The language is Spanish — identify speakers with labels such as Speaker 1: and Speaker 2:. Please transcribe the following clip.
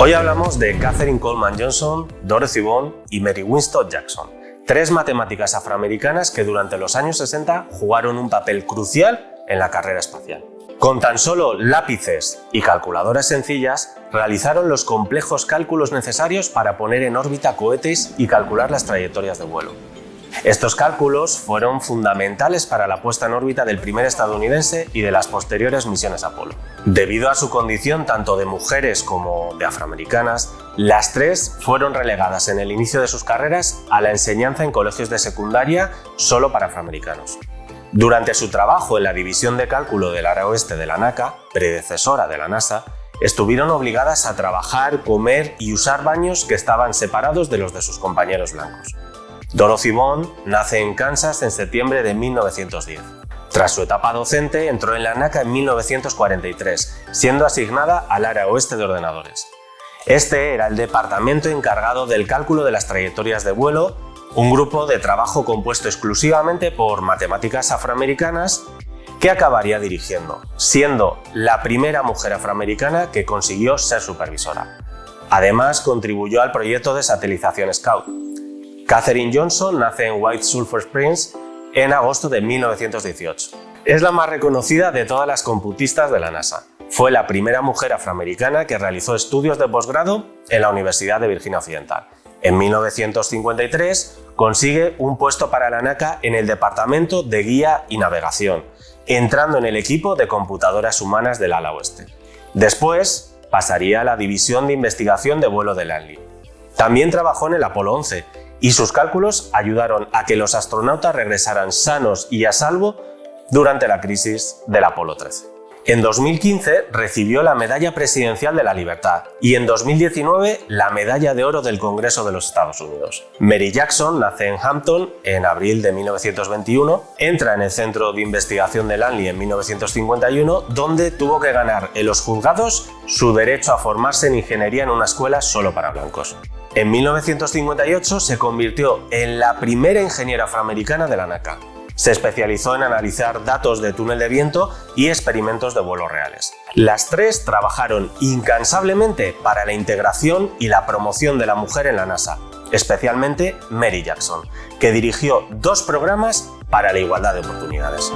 Speaker 1: Hoy hablamos de Catherine Coleman Johnson, Dorothy Vaughan y Mary Winston Jackson, tres matemáticas afroamericanas que durante los años 60 jugaron un papel crucial en la carrera espacial. Con tan solo lápices y calculadoras sencillas, realizaron los complejos cálculos necesarios para poner en órbita cohetes y calcular las trayectorias de vuelo. Estos cálculos fueron fundamentales para la puesta en órbita del primer estadounidense y de las posteriores misiones Apolo. Debido a su condición tanto de mujeres como de afroamericanas, las tres fueron relegadas en el inicio de sus carreras a la enseñanza en colegios de secundaria solo para afroamericanos. Durante su trabajo en la División de Cálculo del Área Oeste de la NACA, predecesora de la NASA, estuvieron obligadas a trabajar, comer y usar baños que estaban separados de los de sus compañeros blancos. Dorothy Vaughan nace en Kansas en septiembre de 1910. Tras su etapa docente, entró en la NACA en 1943, siendo asignada al área oeste de ordenadores. Este era el departamento encargado del cálculo de las trayectorias de vuelo un grupo de trabajo compuesto exclusivamente por matemáticas afroamericanas que acabaría dirigiendo, siendo la primera mujer afroamericana que consiguió ser supervisora. Además, contribuyó al proyecto de satelización Scout. Katherine Johnson nace en White Sulphur Springs en agosto de 1918. Es la más reconocida de todas las computistas de la NASA. Fue la primera mujer afroamericana que realizó estudios de posgrado en la Universidad de Virginia Occidental en 1953 consigue un puesto para la NACA en el Departamento de Guía y Navegación, entrando en el equipo de computadoras humanas del ala oeste. Después pasaría a la División de Investigación de Vuelo de Langley. También trabajó en el Apolo 11 y sus cálculos ayudaron a que los astronautas regresaran sanos y a salvo durante la crisis del Apolo 13. En 2015 recibió la Medalla Presidencial de la Libertad y en 2019 la Medalla de Oro del Congreso de los Estados Unidos. Mary Jackson nace en Hampton en abril de 1921, entra en el Centro de Investigación de Langley en 1951, donde tuvo que ganar en los juzgados su derecho a formarse en ingeniería en una escuela solo para blancos. En 1958 se convirtió en la primera ingeniera afroamericana de la NACA. Se especializó en analizar datos de túnel de viento y experimentos de vuelos reales. Las tres trabajaron incansablemente para la integración y la promoción de la mujer en la NASA, especialmente Mary Jackson, que dirigió dos programas para la igualdad de oportunidades.